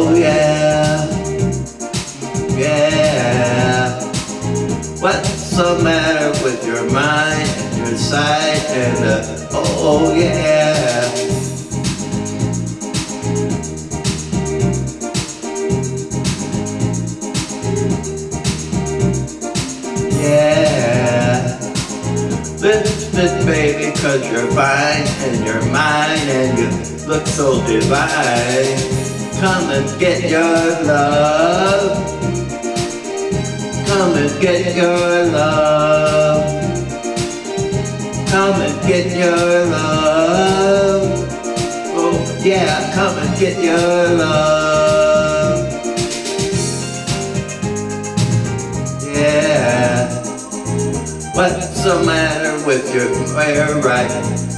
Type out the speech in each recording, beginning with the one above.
Oh yeah, yeah. What's the matter with your mind and your sight and uh, oh yeah. Yeah. Lift it, baby, cause you're fine and you're mine and you look so divine. Come and get your love. Come and get your love. Come and get your love. Oh yeah, come and get your love. Yeah. What's the matter with your hair right?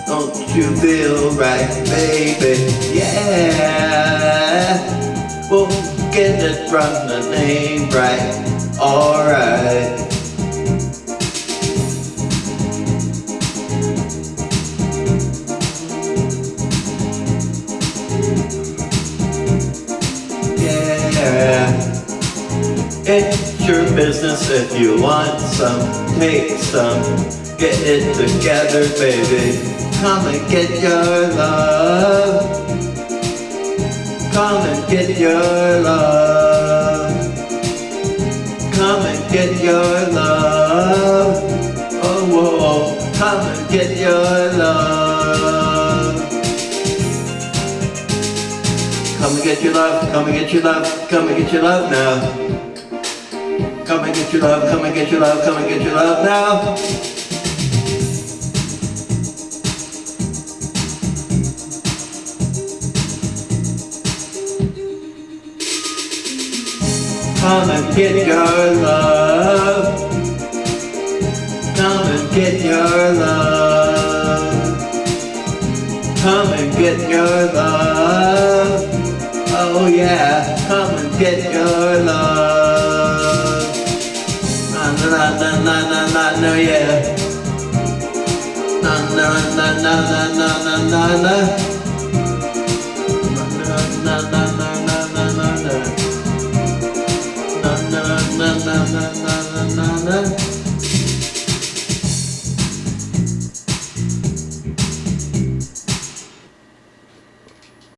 Don't you feel right, baby? Yeah. Get it from the name right. Alright. Yeah. It's your business if you want some, take some, get it together, baby. Come and get your love. Come and get your love. Come and get your love. Oh, whoa, come and get your love. Come and get your love, come and get your love, come and get your love now. Come and get your love, come and get your love, come and get your love now. Come and get your love. Come and get your love. Come and get your love. Oh yeah, come and get your love. Na na na na na na na yeah. Na na na na na na na na. Na na. Na